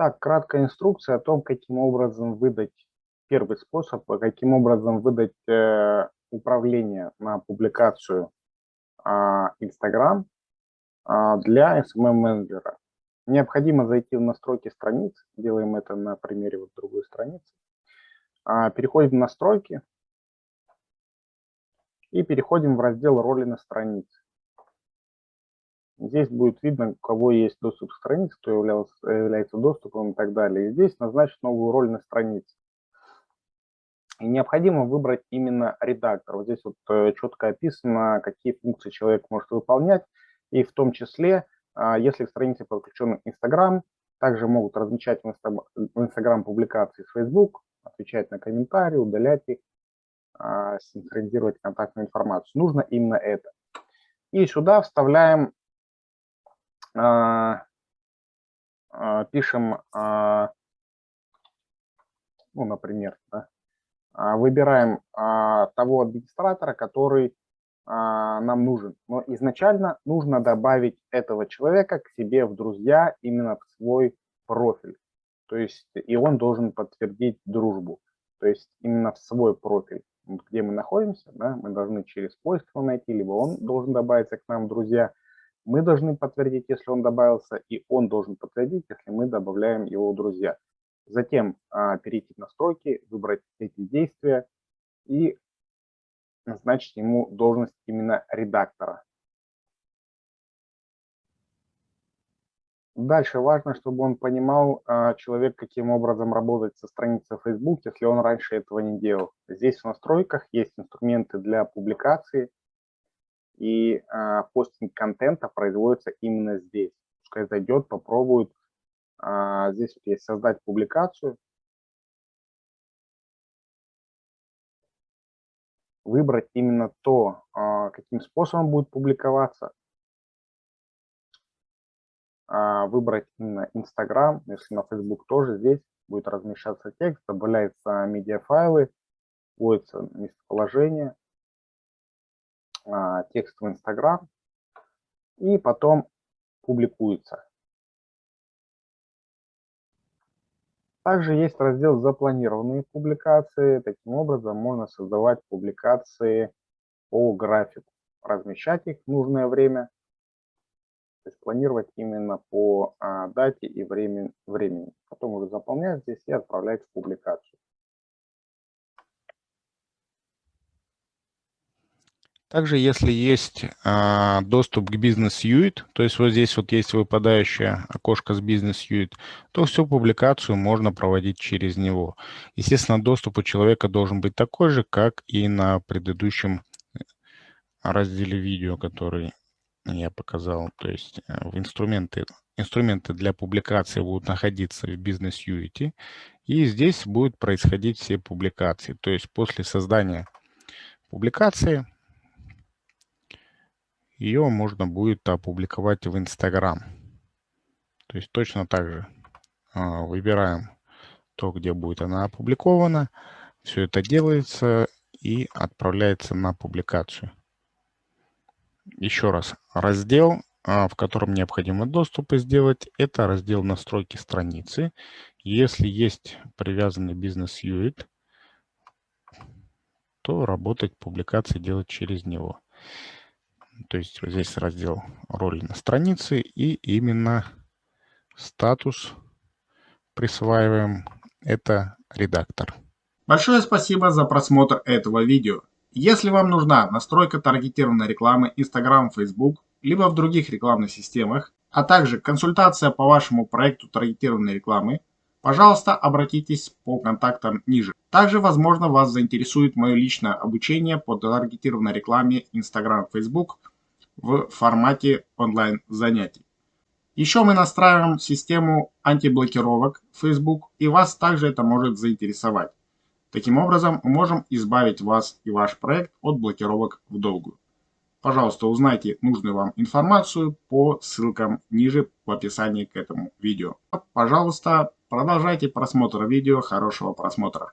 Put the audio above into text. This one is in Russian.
Итак, краткая инструкция о том, каким образом выдать, первый способ, каким образом выдать э, управление на публикацию э, Instagram э, для SMM-менеджера. Необходимо зайти в настройки страниц, делаем это на примере вот другой страницы. Э, переходим в настройки и переходим в раздел роли на странице. Здесь будет видно, у кого есть доступ к странице, кто являлся, является доступом и так далее. И здесь назначить новую роль на странице. И необходимо выбрать именно редактор. Вот здесь вот э, четко описано, какие функции человек может выполнять. И в том числе, а, если к странице подключен Instagram, также могут размещать в Instagram публикации с Facebook, отвечать на комментарии, удалять их, а, синхронизировать контактную информацию. Нужно именно это. И сюда вставляем пишем, а, ну, например, да, выбираем того администратора, который нам нужен. Но изначально нужно добавить этого человека к себе в друзья именно в свой профиль. То есть и он должен подтвердить дружбу. То есть именно в свой профиль, где мы находимся, да, мы должны через поиск его найти, либо он должен добавиться к нам в друзья – мы должны подтвердить, если он добавился, и он должен подтвердить, если мы добавляем его друзья. Затем а, перейти в настройки, выбрать эти действия и назначить ему должность именно редактора. Дальше важно, чтобы он понимал, а, человек, каким образом работать со страницей Facebook, если он раньше этого не делал. Здесь в настройках есть инструменты для публикации, и э, постинг контента производится именно здесь. Пускай зайдет, попробует. Э, здесь вот есть создать публикацию. Выбрать именно то, э, каким способом будет публиковаться. Э, выбрать именно Instagram, если на Facebook тоже здесь будет размещаться текст, добавляются медиафайлы, вводится местоположение, а, текст в Инстаграм и потом публикуется. Также есть раздел «Запланированные публикации». Таким образом, можно создавать публикации по графику, размещать их в нужное время, то есть планировать именно по а, дате и времени. Потом уже заполнять здесь и отправлять в публикацию. Также, если есть а, доступ к бизнес Suite, то есть вот здесь вот есть выпадающее окошко с бизнес Suite, то всю публикацию можно проводить через него. Естественно, доступ у человека должен быть такой же, как и на предыдущем разделе видео, который я показал. То есть э, в инструменты, инструменты для публикации будут находиться в бизнес Unity, и здесь будут происходить все публикации. То есть после создания публикации ее можно будет опубликовать в Инстаграм. То есть точно так же а, выбираем то, где будет она опубликована. Все это делается и отправляется на публикацию. Еще раз, раздел, а, в котором необходимо доступы сделать, это раздел настройки страницы. Если есть привязанный бизнес-юит, то работать публикации делать через него. То есть вот здесь раздел роли на странице и именно статус присваиваем. Это редактор. Большое спасибо за просмотр этого видео. Если вам нужна настройка таргетированной рекламы Instagram, Facebook, либо в других рекламных системах, а также консультация по вашему проекту таргетированной рекламы, пожалуйста, обратитесь по контактам ниже. Также, возможно, вас заинтересует мое личное обучение по таргетированной рекламе Instagram, Facebook в формате онлайн занятий. Еще мы настраиваем систему антиблокировок Facebook, и вас также это может заинтересовать. Таким образом, мы можем избавить вас и ваш проект от блокировок в долгую. Пожалуйста, узнайте нужную вам информацию по ссылкам ниже в описании к этому видео. Пожалуйста, продолжайте просмотр видео. Хорошего просмотра.